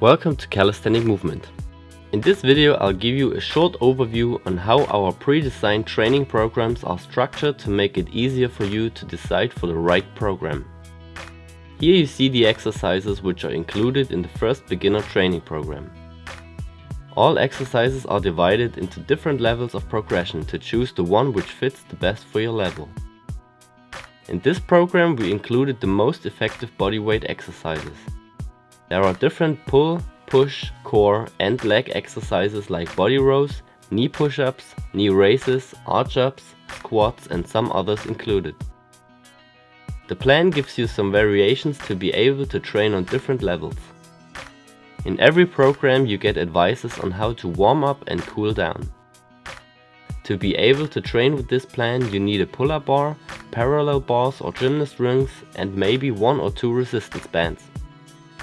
Welcome to Calisthenic Movement. In this video I'll give you a short overview on how our pre-designed training programs are structured to make it easier for you to decide for the right program. Here you see the exercises which are included in the first beginner training program. All exercises are divided into different levels of progression to choose the one which fits the best for your level. In this program we included the most effective bodyweight exercises. There are different pull, push, core and leg exercises like body rows, knee push-ups, knee raises, arch-ups, squats and some others included. The plan gives you some variations to be able to train on different levels. In every program you get advices on how to warm up and cool down. To be able to train with this plan you need a pull-up bar, parallel bars or gymnast rings and maybe one or two resistance bands.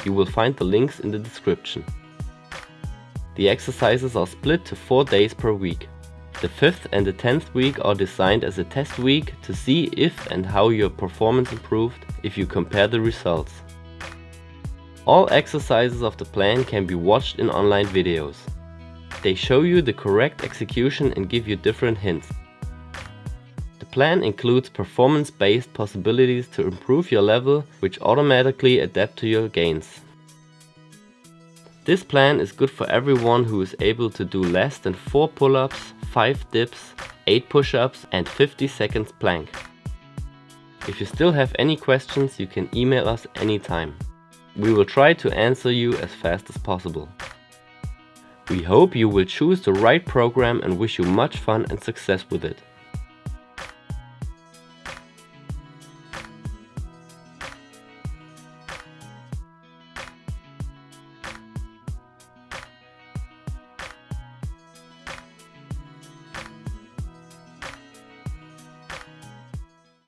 You will find the links in the description. The exercises are split to 4 days per week. The 5th and the 10th week are designed as a test week to see if and how your performance improved if you compare the results. All exercises of the plan can be watched in online videos. They show you the correct execution and give you different hints. Plan includes performance-based possibilities to improve your level, which automatically adapt to your gains. This plan is good for everyone who is able to do less than 4 pull-ups, 5 dips, 8 push-ups and 50 seconds plank. If you still have any questions you can email us anytime. We will try to answer you as fast as possible. We hope you will choose the right program and wish you much fun and success with it.